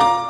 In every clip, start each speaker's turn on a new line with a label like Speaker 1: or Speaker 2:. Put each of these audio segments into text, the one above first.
Speaker 1: you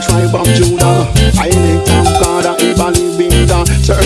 Speaker 1: tribe of Judah. I elect of God, I ever living God, sir